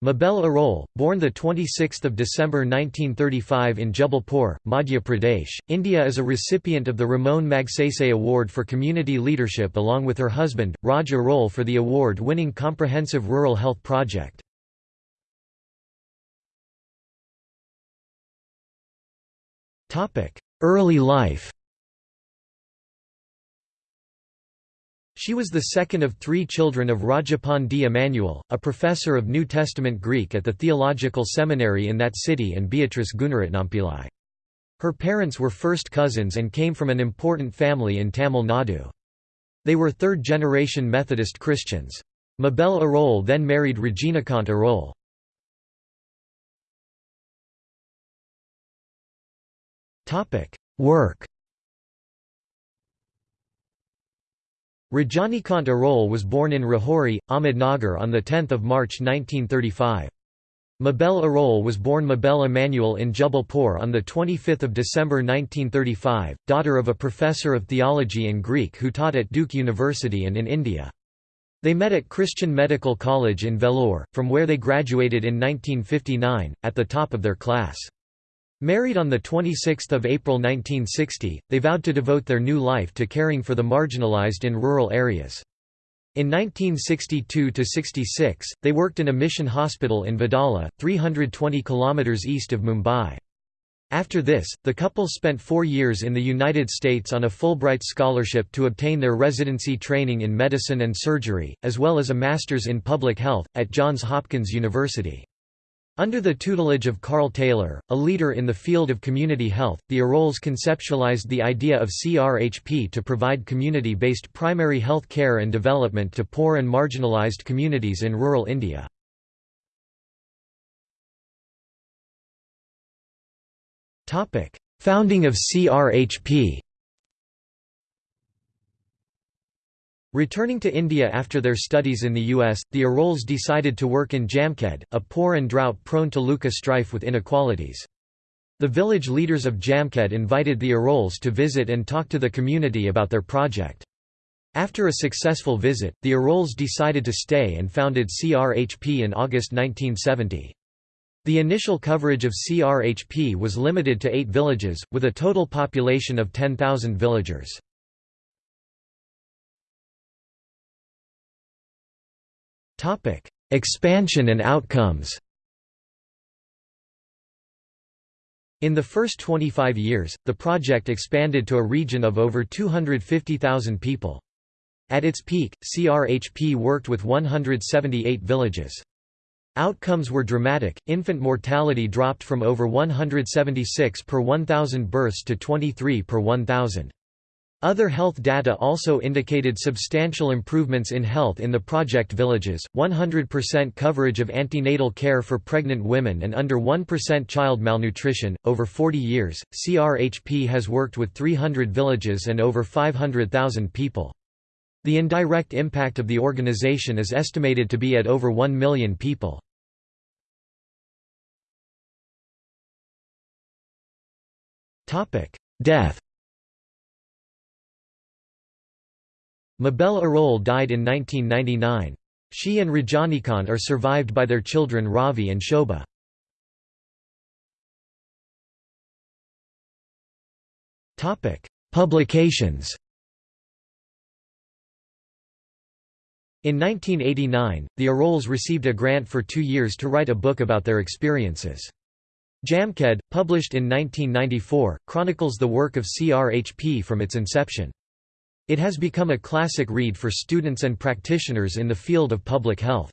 Mabel Arole, born 26 December 1935 in Jabalpur, Madhya Pradesh, India is a recipient of the Ramon Magsaysay Award for Community Leadership along with her husband, Raj Arole for the award-winning Comprehensive Rural Health Project. Early life She was the second of three children of Rajapan D. Emmanuel, a professor of New Testament Greek at the Theological Seminary in that city and Beatrice Gunaratnampillai. Her parents were first cousins and came from an important family in Tamil Nadu. They were third-generation Methodist Christians. Mabel Arole then married Rajanikant Arole. Work Rajanikant Arole was born in Rahuri, Ahmednagar on 10 March 1935. Mabel Arole was born Mabel Emmanuel in Jabalpur on 25 December 1935, daughter of a professor of theology and Greek who taught at Duke University and in India. They met at Christian Medical College in Vellore, from where they graduated in 1959, at the top of their class. Married on 26 April 1960, they vowed to devote their new life to caring for the marginalized in rural areas. In 1962–66, they worked in a mission hospital in Vadala, 320 km east of Mumbai. After this, the couple spent four years in the United States on a Fulbright scholarship to obtain their residency training in medicine and surgery, as well as a master's in public health, at Johns Hopkins University. Under the tutelage of Carl Taylor, a leader in the field of community health, the Aroles conceptualized the idea of CRHP to provide community-based primary health care and development to poor and marginalized communities in rural India. Founding of CRHP Returning to India after their studies in the US, the Aroles decided to work in Jamkhed, a poor and drought-prone Taluka strife with inequalities. The village leaders of Jamkhed invited the Aroles to visit and talk to the community about their project. After a successful visit, the Aroles decided to stay and founded CRHP in August 1970. The initial coverage of CRHP was limited to eight villages, with a total population of 10,000 villagers. Topic: Expansion and outcomes. In the first 25 years, the project expanded to a region of over 250,000 people. At its peak, CRHP worked with 178 villages. Outcomes were dramatic, infant mortality dropped from over 176 per 1,000 births to 23 per 1,000. Other health data also indicated substantial improvements in health in the project villages, 100% coverage of antenatal care for pregnant women and under 1% child malnutrition. Over 40 years, CRHP has worked with 300 villages and over 500,000 people. The indirect impact of the organization is estimated to be at over 1 million people. Death Mabel Arole died in 1999. She and Rajanikant are survived by their children Ravi and Shobha. Publications In 1989, the Aroles received a grant for two years to write a book about their experiences. Jamkhed, published in 1994, chronicles the work of CRHP from its inception. It has become a classic read for students and practitioners in the field of public health.